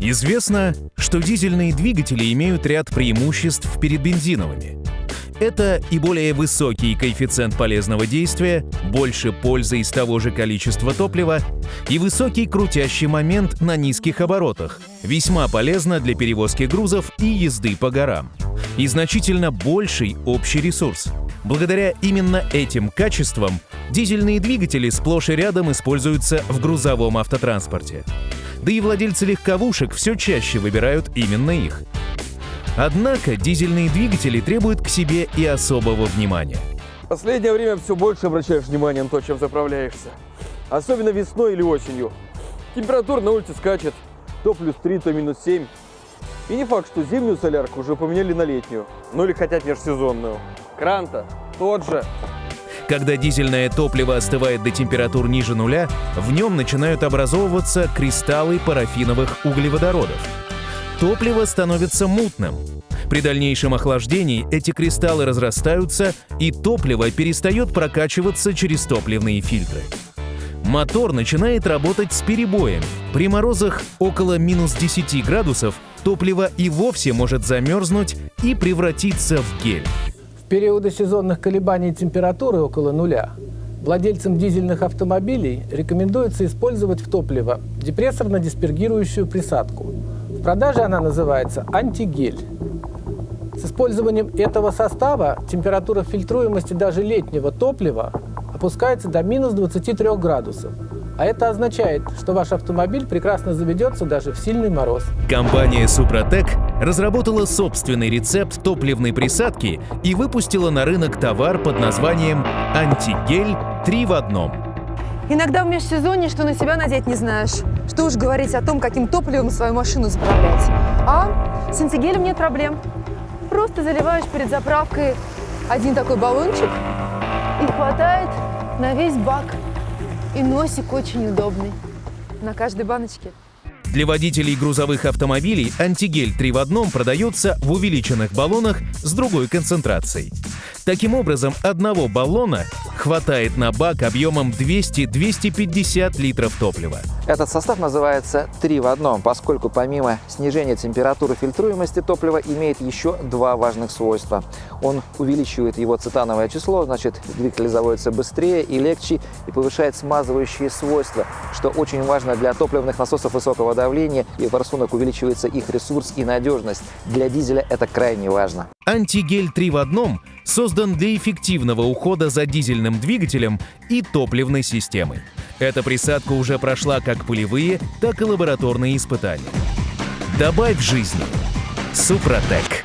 Известно, что дизельные двигатели имеют ряд преимуществ перед бензиновыми. Это и более высокий коэффициент полезного действия, больше пользы из того же количества топлива и высокий крутящий момент на низких оборотах, весьма полезно для перевозки грузов и езды по горам. И значительно больший общий ресурс. Благодаря именно этим качествам дизельные двигатели сплошь и рядом используются в грузовом автотранспорте. Да и владельцы легковушек все чаще выбирают именно их. Однако дизельные двигатели требуют к себе и особого внимания. В последнее время все больше обращаешь внимание на то, чем заправляешься. Особенно весной или осенью. Температура на улице скачет. То плюс 3, то минус 7. И не факт, что зимнюю солярку уже поменяли на летнюю. Ну или хотят межсезонную. Кран-то тот же. Когда дизельное топливо остывает до температур ниже нуля, в нем начинают образовываться кристаллы парафиновых углеводородов. Топливо становится мутным. При дальнейшем охлаждении эти кристаллы разрастаются, и топливо перестает прокачиваться через топливные фильтры. Мотор начинает работать с перебоем. При морозах около минус 10 градусов топливо и вовсе может замерзнуть и превратиться в гель периоды сезонных колебаний температуры около нуля владельцам дизельных автомобилей рекомендуется использовать в топливо депрессорно-диспергирующую присадку. В продаже она называется антигель. С использованием этого состава температура фильтруемости даже летнего топлива опускается до минус 23 градусов. А это означает, что ваш автомобиль прекрасно заведется даже в сильный мороз. Компания Супротек разработала собственный рецепт топливной присадки и выпустила на рынок товар под названием «Антигель 3 в одном». Иногда в межсезонье что на себя надеть не знаешь. Что уж говорить о том, каким топливом свою машину заправлять. А с антигелем нет проблем. Просто заливаешь перед заправкой один такой баллончик и хватает на весь бак. И носик очень удобный на каждой баночке. Для водителей грузовых автомобилей антигель 3 в одном продается в увеличенных баллонах с другой концентрацией. Таким образом, одного баллона хватает на бак объемом 200-250 литров топлива. Этот состав называется «три в одном», поскольку помимо снижения температуры фильтруемости топлива имеет еще два важных свойства. Он увеличивает его цитановое число, значит двигатель заводится быстрее и легче и повышает смазывающие свойства, что очень важно для топливных насосов высокого давления и форсунок увеличивается их ресурс и надежность. Для дизеля это крайне важно. Антигель 3 в одном создан для эффективного ухода за дизельным двигателем и топливной системой. Эта присадка уже прошла как полевые, так и лабораторные испытания. Добавь жизни. Супротек.